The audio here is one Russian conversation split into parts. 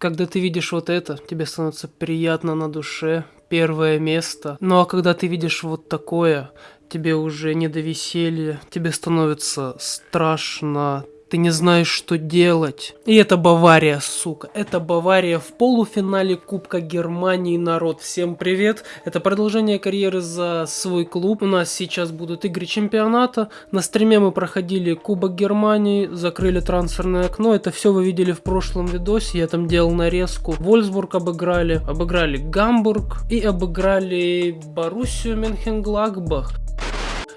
Когда ты видишь вот это, тебе становится приятно на душе, первое место. Ну а когда ты видишь вот такое, тебе уже не до веселья, тебе становится страшно, ты не знаешь, что делать. И это Бавария, сука. Это Бавария в полуфинале Кубка Германии, народ. Всем привет. Это продолжение карьеры за свой клуб. У нас сейчас будут игры чемпионата. На стриме мы проходили Кубок Германии, закрыли трансферное окно. Это все вы видели в прошлом видосе. Я там делал нарезку. Вольсбург обыграли, обыграли Гамбург и обыграли Боруссию Менхенгладбах.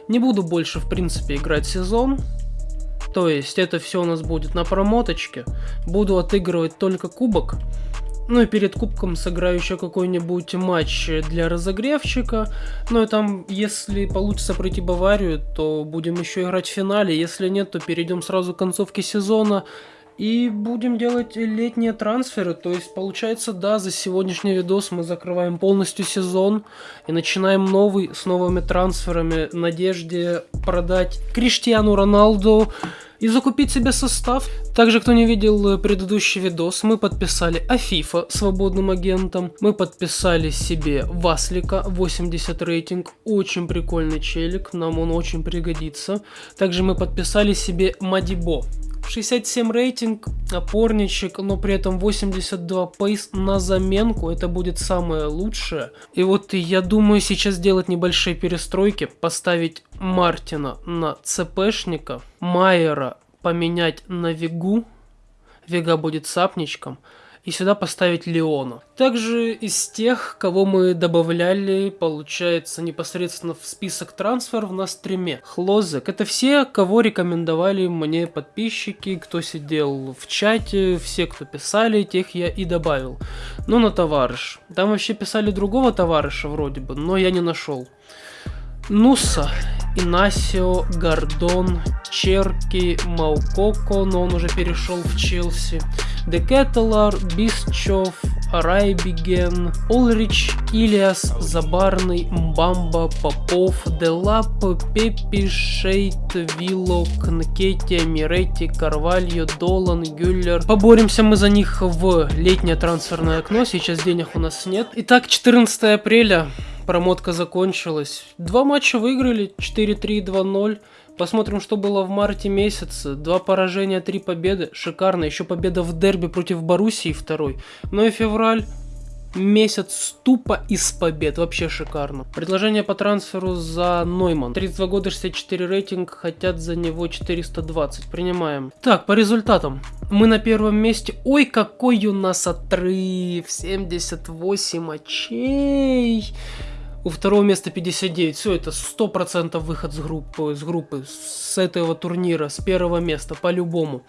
Не буду больше, в принципе, играть сезон. То есть это все у нас будет на промоточке. Буду отыгрывать только кубок. Ну и перед кубком сыграю еще какой-нибудь матч для разогревчика. Ну и там, если получится пройти Баварию, то будем еще играть в финале. Если нет, то перейдем сразу к концовке сезона. И будем делать летние трансферы, то есть получается, да, за сегодняшний видос мы закрываем полностью сезон и начинаем новый с новыми трансферами в надежде продать Криштиану Роналду и закупить себе состав. Также, кто не видел предыдущий видос, мы подписали Афифа свободным агентом, мы подписали себе Васлика 80 рейтинг, очень прикольный челик, нам он очень пригодится. Также мы подписали себе Мадибо 67 рейтинг, опорничек, но при этом 82 пейс на заменку, это будет самое лучшее. И вот я думаю сейчас сделать небольшие перестройки, поставить Мартина на ЦПшника, Майера поменять на Вигу, Вега будет сапничком, и сюда поставить Леона. Также из тех, кого мы добавляли, получается, непосредственно в список трансферов на стриме. Хлозек. Это все, кого рекомендовали мне подписчики, кто сидел в чате, все, кто писали, тех я и добавил. Ну, на товарищ. Там вообще писали другого товарища вроде бы, но я не нашел. Нуса, Инасио, Гордон, Черки, Маукоко, но он уже перешел в Челси. Декетелар, Бисчев, Райбиген, Олрич, Илиас, Забарный, Мбамба, Попов, Делап, Пепи, Шейт, Виллок, Нкетия, Миретти, Карвальо, Долан, Гюллер. Поборемся мы за них в летнее трансферное окно, сейчас денег у нас нет. Итак, 14 апреля, промотка закончилась. Два матча выиграли, 4-3, 2-0. Посмотрим, что было в марте месяце. Два поражения, три победы. Шикарно. Еще победа в дерби против Боруссии второй. Ну и февраль. Месяц тупо из побед. Вообще шикарно. Предложение по трансферу за Нойман. 32 года, 64 рейтинг. Хотят за него 420. Принимаем. Так, по результатам. Мы на первом месте. Ой, какой у нас отрыв. 78 очей. У второго места 59. Все, это 100% выход с группы, с группы, с этого турнира, с первого места, по-любому.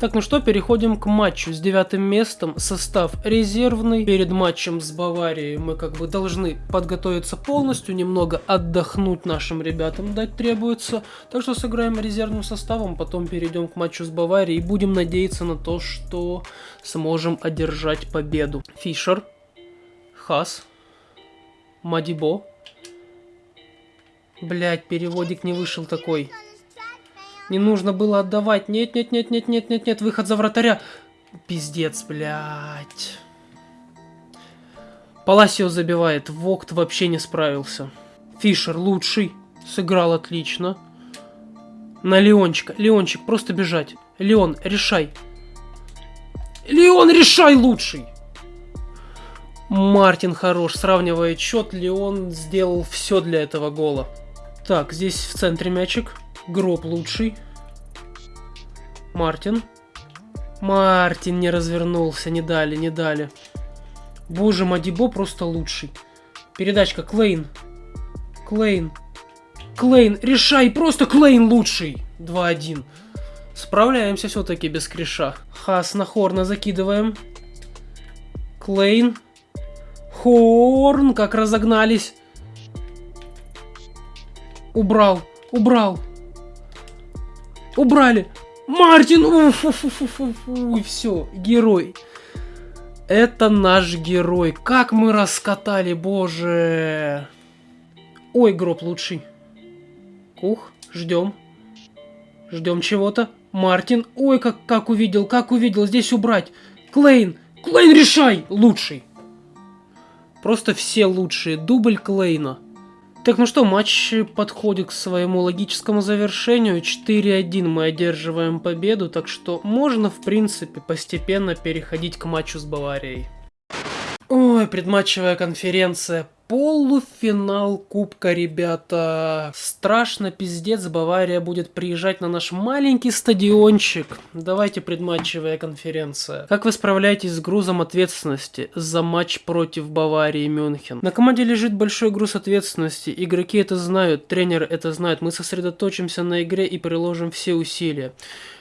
Так, ну что, переходим к матчу с девятым местом. Состав резервный. Перед матчем с Баварией мы как бы должны подготовиться полностью, немного отдохнуть нашим ребятам дать требуется. Так что сыграем резервным составом, потом перейдем к матчу с Баварией и будем надеяться на то, что сможем одержать победу. Фишер, Хас, Мадибо. Блять, переводик не вышел такой. Не нужно было отдавать. Нет, нет, нет, нет, нет, нет, нет, выход за вратаря. Пиздец, блядь. Паласио забивает. Вокт вообще не справился. Фишер лучший. Сыграл отлично. На Леончика. Леончик, просто бежать. Леон, решай. Леон, решай лучший. Мартин хорош, сравнивает счет, Леон сделал все для этого гола. Так, здесь в центре мячик. Гроб лучший. Мартин. Мартин не развернулся, не дали, не дали. Боже, Мадибо просто лучший. Передачка, Клейн. Клейн. Клейн, решай, просто Клейн лучший. 2-1. Справляемся все-таки без криша. Хас на Хорна закидываем. Клейн. Хорн, как разогнались. Убрал, убрал. Убрали. Мартин! Уф, уф, уф, уф, уф, уф, все, герой. Это наш герой. Как мы раскатали, боже. Ой, гроб лучший. Ух, ждем. Ждем чего-то. Мартин. Ой, как, как увидел, как увидел. Здесь убрать. Клейн. Клейн, решай! Лучший. Просто все лучшие. Дубль Клейна. Так, ну что, матч подходит к своему логическому завершению. 4-1 мы одерживаем победу, так что можно, в принципе, постепенно переходить к матчу с Баварией. Ой, предматчевая конференция Полуфинал Кубка, ребята. Страшно, пиздец, Бавария будет приезжать на наш маленький стадиончик. Давайте предматчевая конференция. Как вы справляетесь с грузом ответственности за матч против Баварии Мюнхен? На команде лежит большой груз ответственности. Игроки это знают, тренер это знает. Мы сосредоточимся на игре и приложим все усилия.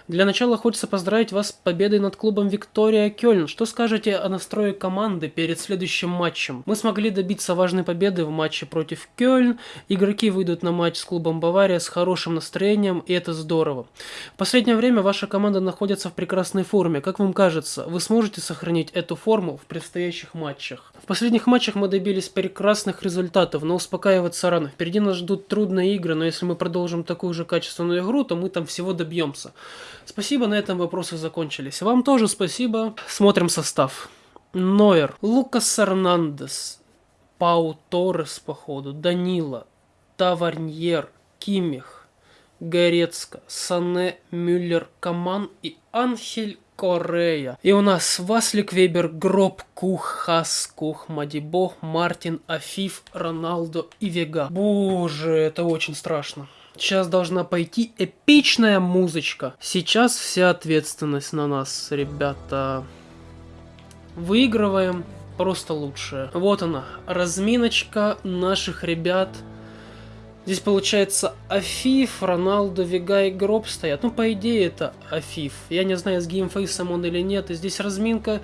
Для начала хочется поздравить вас с победой над клубом Виктория Кёльн. Что скажете о настрое команды перед следующим матчем? Мы смогли добиться важной победы в матче против Кёльн. Игроки выйдут на матч с клубом Бавария с хорошим настроением, и это здорово. В последнее время ваша команда находится в прекрасной форме. Как вам кажется, вы сможете сохранить эту форму в предстоящих матчах? В последних матчах мы добились прекрасных результатов, но успокаиваться рано. Впереди нас ждут трудные игры, но если мы продолжим такую же качественную игру, то мы там всего добьемся. Спасибо, на этом вопросы закончились. Вам тоже спасибо. Смотрим состав. Нойер, Лукас Эрнандес, Пау Торрес, походу, Данила, Таварньер, Кимих, Горецко, Сане, Мюллер, Каман и Анхель Корея. И у нас Васлик Вебер, Гроб, Кух, Хас, Кух, Мадибо, Мартин, Афиф, Роналдо и Вега. Боже, это очень страшно. Сейчас должна пойти эпичная музычка. Сейчас вся ответственность на нас, ребята. Выигрываем просто лучшее. Вот она, разминочка наших ребят. Здесь получается Афиф, Роналду, Вега и Гроб стоят. Ну, по идее, это Афиф. Я не знаю, с game face ом он или нет. И здесь разминка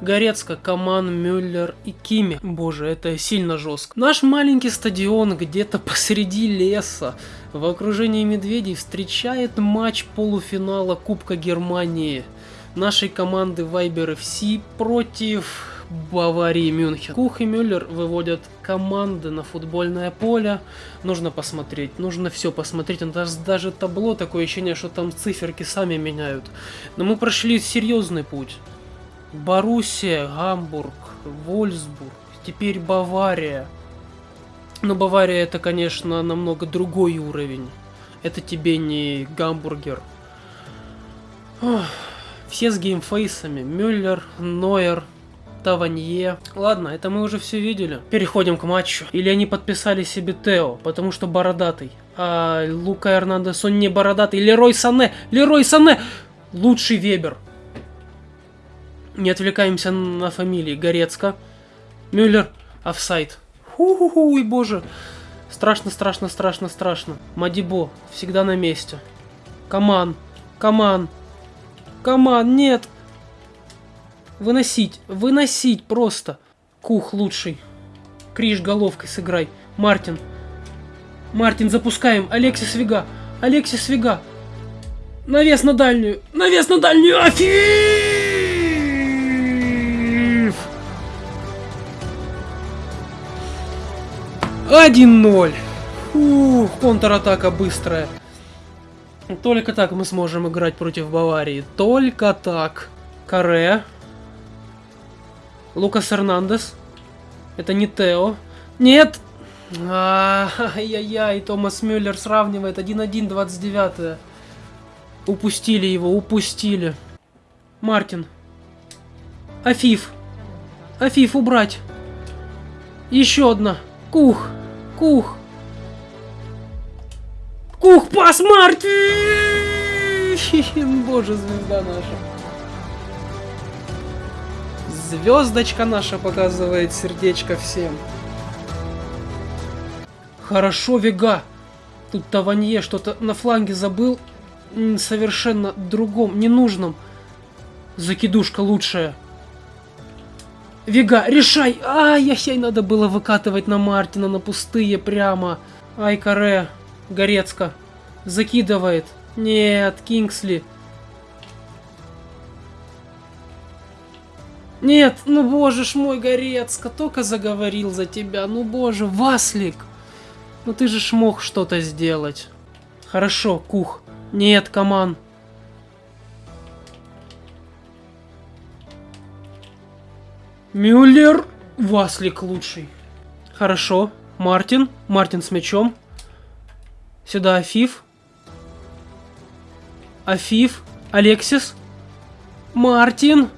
Горецко, Каман, Мюллер и Кими. Боже, это сильно жестко. Наш маленький стадион где-то посреди леса в окружении медведей встречает матч полуфинала Кубка Германии нашей команды Viber FC против Баварии Мюнхен. Кух и Мюллер выводят команды на футбольное поле. Нужно посмотреть, нужно все посмотреть. Даже, даже табло такое ощущение, что там циферки сами меняют. Но мы прошли серьезный путь. Боруссия, Гамбург, Вольсбург, теперь Бавария. Но Бавария это, конечно, намного другой уровень. Это тебе не гамбургер. Ох, все с геймфейсами. Мюллер, Нойер, Таванье. Ладно, это мы уже все видели. Переходим к матчу. Или они подписали себе Тео, потому что бородатый. А Лука Эрнандес, он не бородатый. Лерой Сане! Лерой Сане! Лучший Вебер. Не отвлекаемся на фамилии. Горецко. Мюллер. Офсайд. Ху-ху-ху, и боже. Страшно, страшно, страшно, страшно. Мадибо. Всегда на месте. Каман. Каман. Каман, нет. Выносить, выносить просто. Кух лучший. Криш головкой сыграй. Мартин. Мартин, запускаем. Алексис Вега. Алексис Вега. Навес на дальнюю. Навес на дальнюю. Афиф! 1-0. Ух, контратака быстрая. Только так мы сможем играть против Баварии. Только так. Каре. Лукас Эрнандес. Это не Тео. Нет! Ай-яй-яй, Томас Мюллер сравнивает 1-1, 29 Упустили его, упустили. Мартин. Афиф. Афиф, убрать. Еще одна. Кух. Кух. Кух, пас, Мартин! Боже, звезда наша. Звездочка наша показывает сердечко всем. Хорошо, Вега. Тут Таванье что-то на фланге забыл. Совершенно другом, ненужном. Закидушка лучшая. Вега, решай! Ай-яй-яй, надо было выкатывать на Мартина, на пустые прямо. Ай, Каре, Горецко. Закидывает. Нет, Кингсли. Нет, ну боже ж мой, Горецко, только заговорил за тебя. Ну боже, Васлик. Ну ты же ж мог что-то сделать. Хорошо, Кух. Нет, Каман. Мюллер. Васлик лучший. Хорошо. Мартин. Мартин с мячом. Сюда Афиф. Афиф. Алексис. Мартин.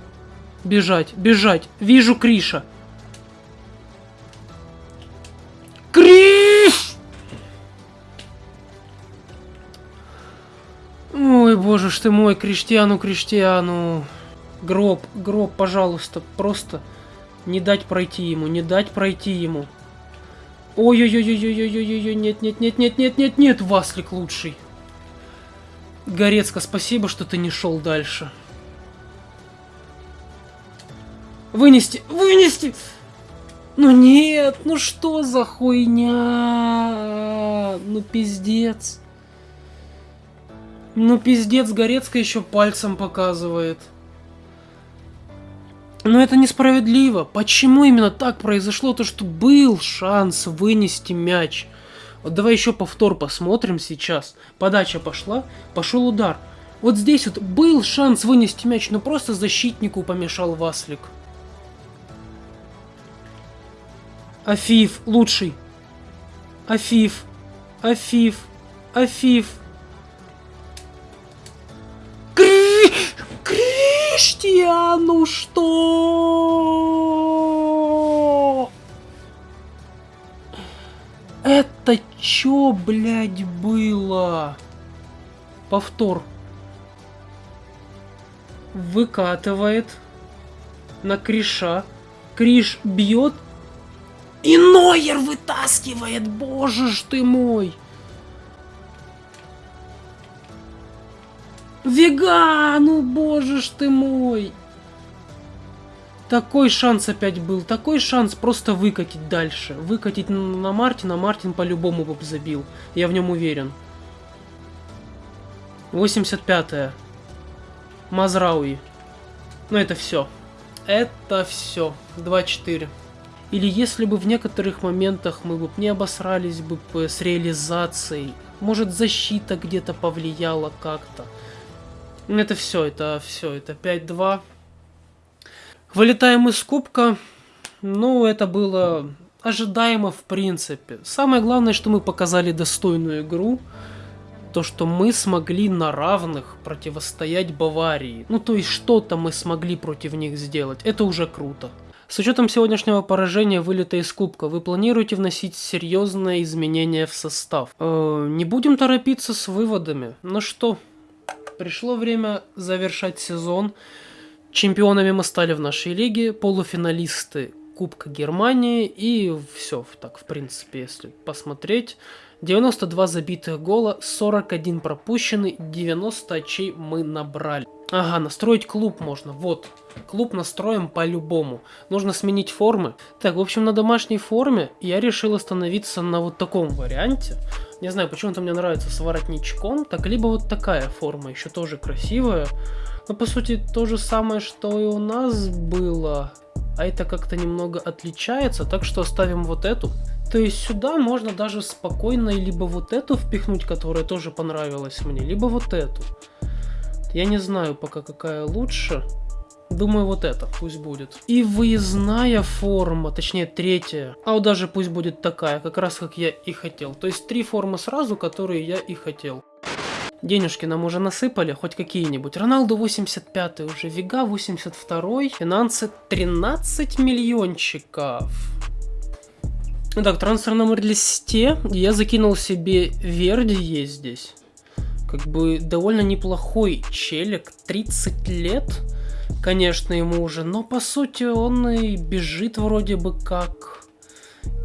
Бежать, бежать. Вижу Криша. Криш! Ой, боже ж ты мой, Криштиану, Криштиану. Гроб, гроб, пожалуйста, просто не дать пройти ему, не дать пройти ему. Ой-ой-ой-ой-ой-ой-ой, нет, нет, нет, нет, нет, нет, нет, Васлик лучший. Горецко, спасибо, что ты не шел дальше. Вынести, вынести! Ну нет, ну что за хуйня? Ну пиздец. Ну пиздец, Горецко еще пальцем показывает. Но это несправедливо. Почему именно так произошло? То, что был шанс вынести мяч. Вот давай еще повтор посмотрим сейчас. Подача пошла, пошел удар. Вот здесь вот был шанс вынести мяч, но просто защитнику помешал Васлик. Афиф, лучший. Афиф, Афиф, Афиф. Криштиану что? Это чё, блядь, было? Повтор. Выкатывает на Криша. Криш бьет. И Нойер вытаскивает, боже ж ты мой. Вегану, боже ж ты мой. Такой шанс опять был, такой шанс просто выкатить дальше. Выкатить на Мартина, Мартин по-любому бы забил. Я в нем уверен. 85-е. Мазрауи. Ну это все. Это все. 2-4. Или если бы в некоторых моментах мы бы не обосрались бы с реализацией, может защита где-то повлияла как-то. Это все, это все, это 5-2. Вылетаем из кубка. Ну, это было ожидаемо в принципе. Самое главное, что мы показали достойную игру. То, что мы смогли на равных противостоять Баварии. Ну, то есть что-то мы смогли против них сделать. Это уже круто. С учетом сегодняшнего поражения вылета из кубка, вы планируете вносить серьезные изменения в состав? Э, не будем торопиться с выводами. Ну что, Пришло время завершать сезон. Чемпионами мы стали в нашей лиге, полуфиналисты Кубка Германии и все, так в принципе, если посмотреть. 92 забитых гола, 41 пропущенный, 90 очей мы набрали. Ага, настроить клуб можно, вот. Клуб настроим по-любому. Нужно сменить формы. Так, в общем, на домашней форме я решил остановиться на вот таком варианте. Не знаю, почему-то мне нравится с воротничком. Так, либо вот такая форма, еще тоже красивая. Но, по сути, то же самое, что и у нас было. А это как-то немного отличается, так что оставим вот эту. То есть сюда можно даже спокойно либо вот эту впихнуть, которая тоже понравилась мне, либо вот эту. Я не знаю пока какая лучше. Думаю, вот это пусть будет. И выездная форма, точнее третья. А вот даже пусть будет такая, как раз как я и хотел. То есть три формы сразу, которые я и хотел. Денежки нам уже насыпали, хоть какие-нибудь. Роналду 85 уже, Вига 82 финансы 13 миллиончиков. Итак, трансфер номер листе. Я закинул себе Верди есть здесь. Как бы довольно неплохой челик. 30 лет. Конечно, ему уже. Но по сути он и бежит вроде бы как.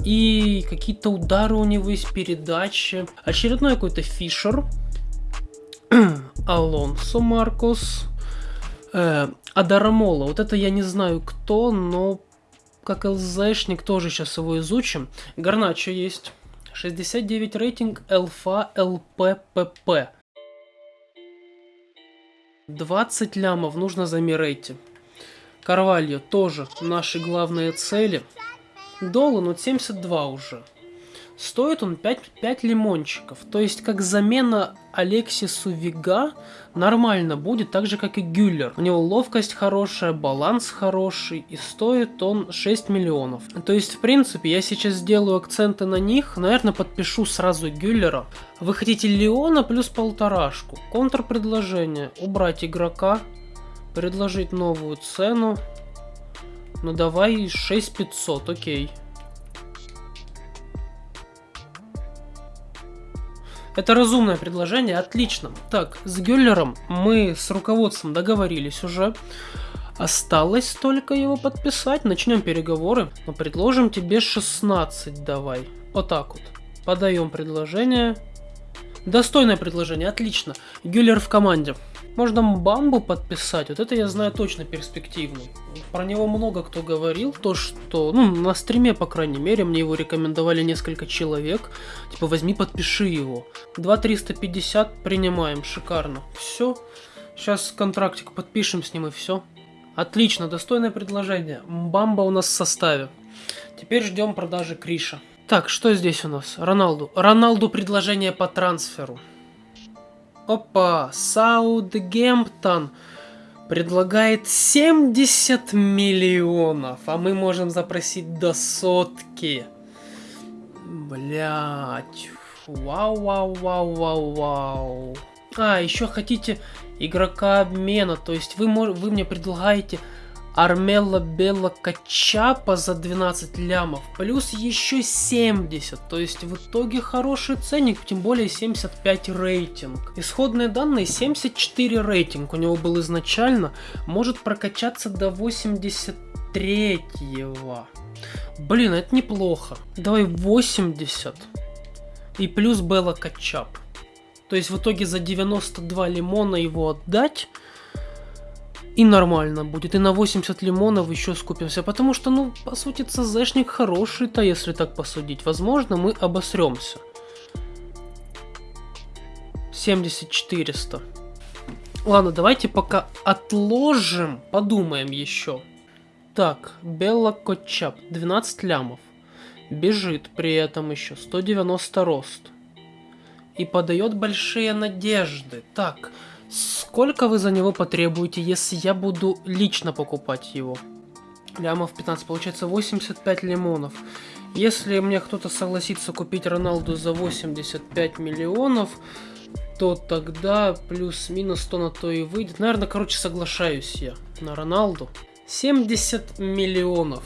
И какие-то удары у него есть, передачи. Очередной какой-то Фишер. Алонсо Маркос. Э, Адарамола. Вот это я не знаю кто, но как ЛЗшник, тоже сейчас его изучим. Гарначо есть. 69 рейтинг, ЛФА, ЛППП. 20 лямов нужно за Мирейти. Карвальо тоже наши главные цели. Долан вот 72 уже. Стоит он 5, 5 лимончиков. То есть, как замена Алексису Вига нормально будет, так же, как и Гюллер. У него ловкость хорошая, баланс хороший, и стоит он 6 миллионов. То есть, в принципе, я сейчас сделаю акценты на них. Наверное, подпишу сразу Гюллера. Вы хотите Леона плюс полторашку. Контрпредложение. Убрать игрока. Предложить новую цену. Ну давай 6500, окей. Это разумное предложение, отлично. Так, с Гюллером мы с руководством договорились уже. Осталось только его подписать. Начнем переговоры. Но предложим тебе 16 давай. Вот так вот. Подаем предложение. Достойное предложение, отлично. Гюллер в команде. Можно Бамбу подписать, вот это я знаю точно перспективный. Про него много кто говорил, то что, ну, на стриме, по крайней мере, мне его рекомендовали несколько человек. Типа, возьми, подпиши его. 2350 принимаем, шикарно. Все, сейчас контрактик подпишем с ним и все. Отлично, достойное предложение. Бамба у нас в составе. Теперь ждем продажи Криша. Так, что здесь у нас? Роналду. Роналду предложение по трансферу. Опа, Саутгемптон предлагает 70 миллионов, а мы можем запросить до сотки. Блять. Вау, вау, вау, вау, вау. А, еще хотите игрока обмена, то есть вы, вы мне предлагаете Армелла Белла Качапа за 12 лямов, плюс еще 70, то есть в итоге хороший ценник, тем более 75 рейтинг. Исходные данные 74 рейтинг у него был изначально, может прокачаться до 83 -го. Блин, это неплохо. Давай 80. И плюс Белла Качап. То есть в итоге за 92 лимона его отдать и нормально будет. И на 80 лимонов еще скупимся. Потому что, ну, по сути, ЦЗшник хороший-то, если так посудить. Возможно, мы обосремся. 70-400. Ладно, давайте пока отложим, подумаем еще. Так, Белла Котчап, 12 лямов. Бежит при этом еще, 190 рост. И подает большие надежды. Так, Сколько вы за него потребуете, если я буду лично покупать его? Лямов 15, получается 85 лимонов. Если мне кто-то согласится купить Роналду за 85 миллионов, то тогда плюс-минус 100 на то и выйдет. Наверное, короче, соглашаюсь я на Роналду. 70 миллионов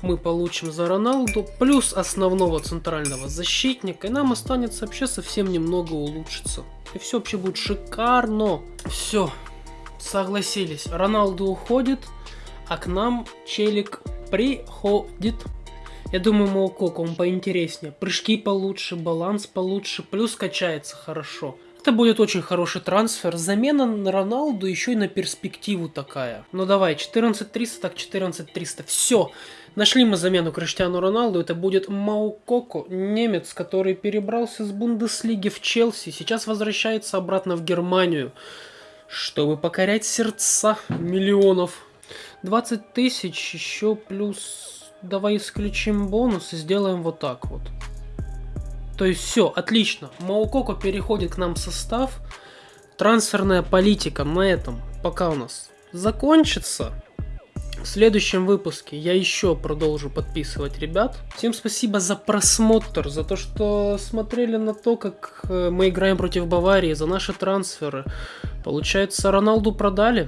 мы получим за Роналду, плюс основного центрального защитника, и нам останется вообще совсем немного улучшиться. И все вообще будет шикарно. Все, согласились. Роналду уходит, а к нам челик приходит. Я думаю, Моукоко он поинтереснее. Прыжки получше, баланс получше, плюс качается хорошо. Это будет очень хороший трансфер. Замена на Роналду еще и на перспективу такая. Ну давай, 14300, так 14300. Все. Нашли мы замену Криштиану Роналду. Это будет Маукоко, немец, который перебрался с Бундеслиги в Челси. Сейчас возвращается обратно в Германию, чтобы покорять сердца миллионов. 20 тысяч еще плюс... Давай исключим бонус и сделаем вот так вот. То есть все, отлично. Маукоко переходит к нам в состав. Трансферная политика на этом пока у нас закончится. В следующем выпуске я еще продолжу подписывать ребят. Всем спасибо за просмотр, за то, что смотрели на то, как э, мы играем против Баварии, за наши трансферы. Получается, Роналду продали.